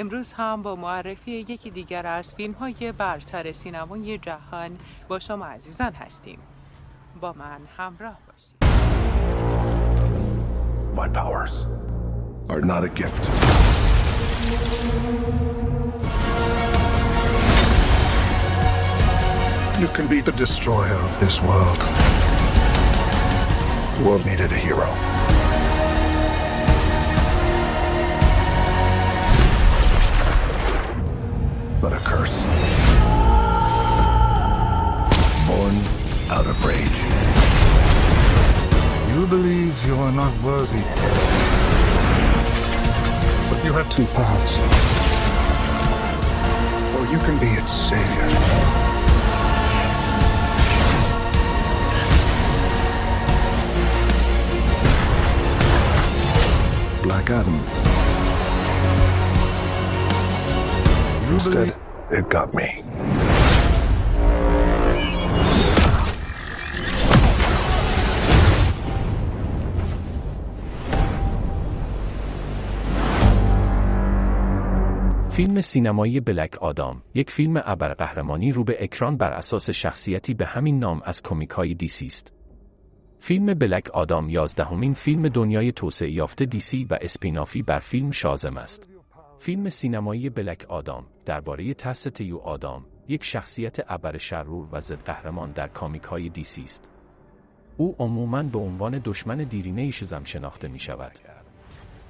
امروز هم با معرفی یکی دیگر از فیلم های برتر سینمای جهان با شما عزیزان هستیم با من همراه باشید My powers are not a gift. You can be the destroyer of this world. The world needed a hero. You worthy. But you have two paths. Or you can be its savior. Black Adam. You Instead, believe it got me. فیلم سینمایی بلک آدام یک فیلم ابرقهرمانی رو به اکران بر اساس شخصیتی به همین نام از کمیک های دیسی است. فیلم بلک آدام یازدهمین فیلم دنیای توسعه یافته دیسی و اسپینافی بر فیلم شازم است. فیلم سینمایی بلک آدام درباره ترس تیو آدام یک شخصیت ابر شرور و ضد قهرمان در کامیک های دیسی است. او عموماً به عنوان دشمن دیرینه شزم شناخته می شود.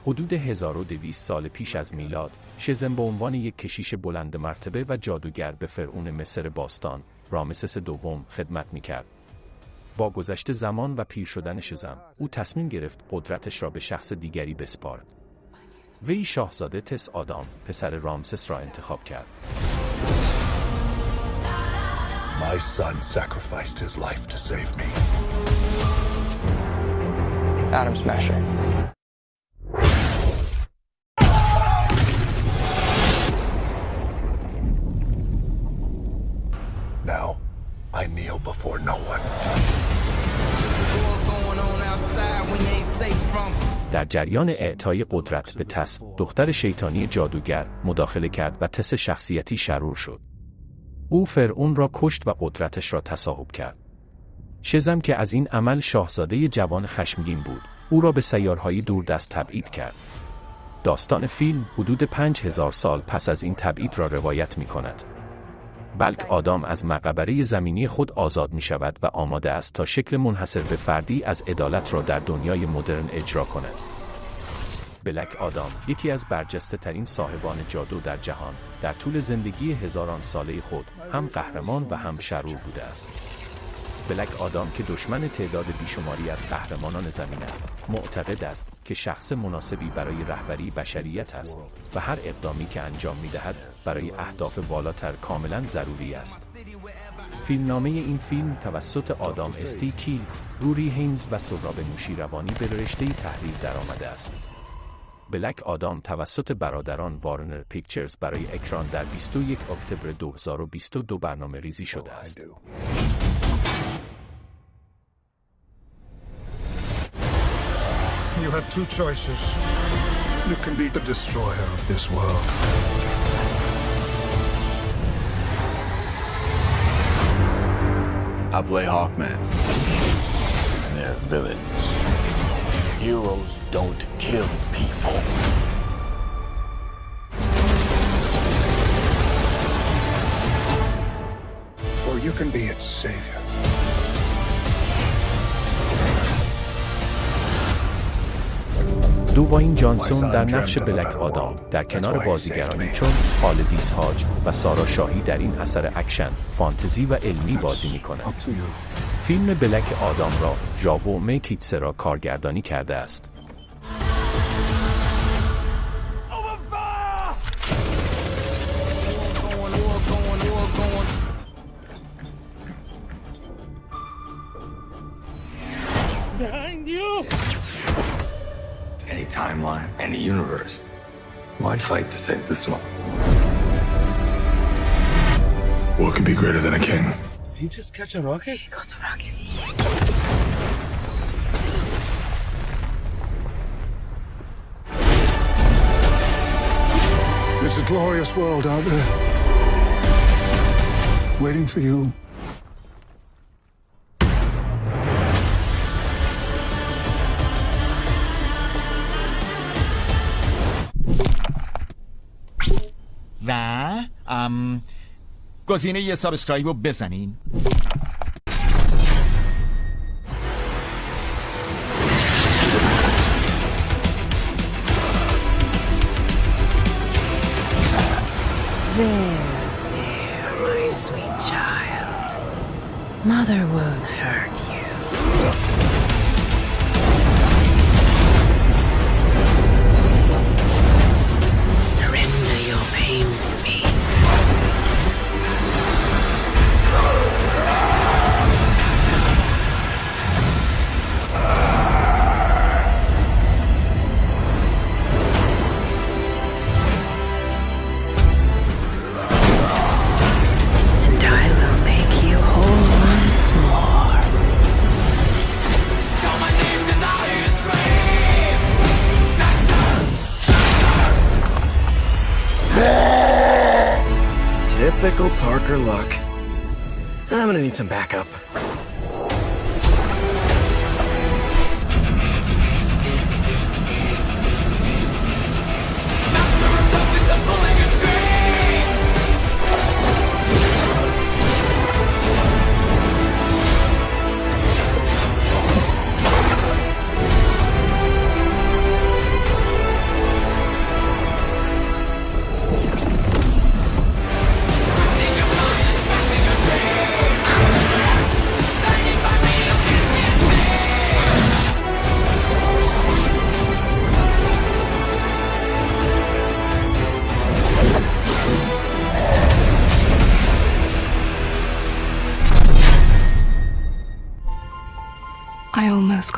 حدود 1200 سال پیش از میلاد، شزم به عنوان یک کشیش بلند مرتبه و جادوگر به فرعون مصر باستان، رامسس دوم خدمت می کرد. با گذشت زمان و پیر شدن شزم، او تصمیم گرفت قدرتش را به شخص دیگری بسپارد. وی شاهزاده تس آدام، پسر رامسس را انتخاب کرد. My son sacrificed his life to save me. Atom Smasher. در جریان اعطای قدرت به تس، دختر شیطانی جادوگر مداخله کرد و تس شخصیتی شرور شد. او فرعون را کشت و قدرتش را تصاحب کرد. شزم که از این عمل شاهزاده جوان خشمگین بود، او را به سیارهای دوردست تبعید کرد. داستان فیلم حدود پنج هزار سال پس از این تبعید را روایت می کند. بلک آدام از مقبره زمینی خود آزاد می شود و آماده است تا شکل منحصر به فردی از عدالت را در دنیای مدرن اجرا کند. بلک آدام یکی از برجسته ترین صاحبان جادو در جهان در طول زندگی هزاران ساله خود هم قهرمان و هم شرور بوده است. بلک آدام که دشمن تعداد بیشماری از قهرمانان زمین است معتقد است که شخص مناسبی برای رهبری بشریت است و هر اقدامی که انجام می دهد برای اهداف بالاتر کاملا ضروری است فیلمنامه این فیلم توسط آدام استی کیل، روری هینز و سراب نوشیروانی به رشته تحریر درآمده است. بلک آدام توسط برادران وارنر پیکچرز برای اکران در 21 اکتبر 2022 برنامه ریزی شده است. You have two choices. You can be the destroyer of this world. I play Hawkman. And they're villains. Heroes don't kill people. Or you can be its savior. دوواین جانسون در نقش بلک آدام در کنار بازیگرانی چون خالدیس هاج و سارا شاهی در این اثر اکشن، فانتزی و علمی بازی می کند. You. فیلم بلک آدام را ژاوو میکیتسرا کارگردانی کرده است. Any timeline, any universe. Why fight to save this one? What could be greater than a king? Did he just catch a rocket? This a glorious world out there. Waiting for you. ام گزینه یه سابسکرایب رو بزنین My sweet child. Mother won't Typical Parker luck. I'm gonna need some backup.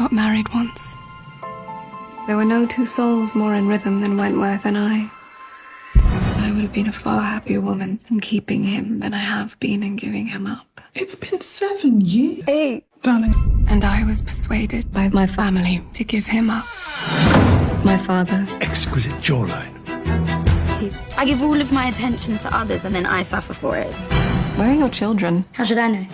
Got married once. There were no two souls more in rhythm than Wentworth and I. I would have been a far happier woman in keeping him than I have been in giving him up. It's been seven years. Eight. Darling, And I was persuaded by my family to give him up. My father. Exquisite jawline. I give all of my attention to others and then I suffer for it. Where are your children? How should I know?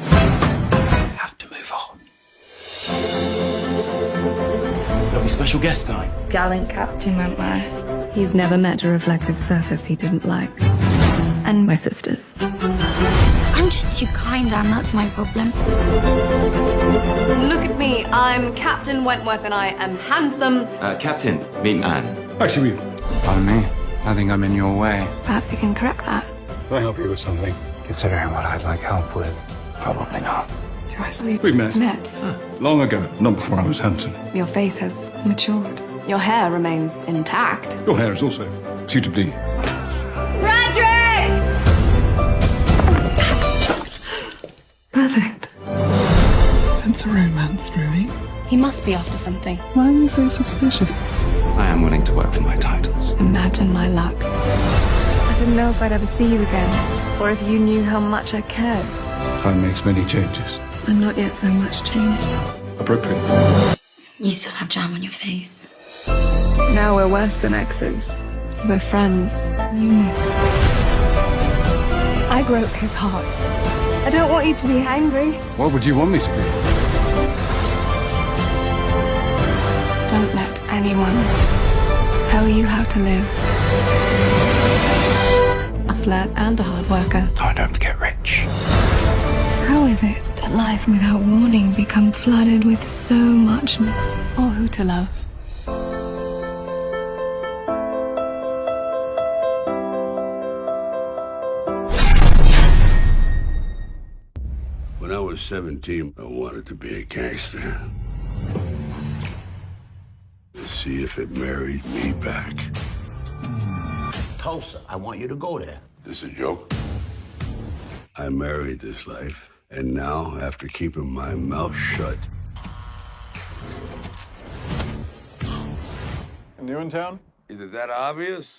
Special guest tonight? Gallant Captain Wentworth. He's never met a reflective surface he didn't like. And my sisters. I'm just too kind, Anne. That's my problem. Look at me. I'm Captain Wentworth and I am handsome. Uh, Captain, meet Anne. Actually, Pardon me. I think I'm in your way. Perhaps you can correct that. can I help you with something? Considering what I'd like help with, probably not. We met Met. long ago, not before I was handsome. Your face has matured. Your hair remains intact. Your hair is also suitably. Frederick! Perfect. Sense a romance brewing. He must be after something. Why are you so suspicious? I am willing to work for my titles. Imagine my luck. I didn't know if I'd ever see you again, or if you knew how much I cared. Time makes many changes. And not yet so much changed. Appropriate. You still have jam on your face. Now we're worse than exes. We're friends. Eunice. I broke his heart. I don't want you to be angry. What would you want me to be? Don't let anyone tell you how to live. A flirt and a hard worker. Oh, don't get Rich. How is it that life without warning become flooded with so much love? Or who to love? When I was 17, I wanted to be a gangster. To see if it married me back. Tulsa, I want you to go there. This is a joke? I married this life, and now, after keeping my mouth shut, New in town? is it that obvious?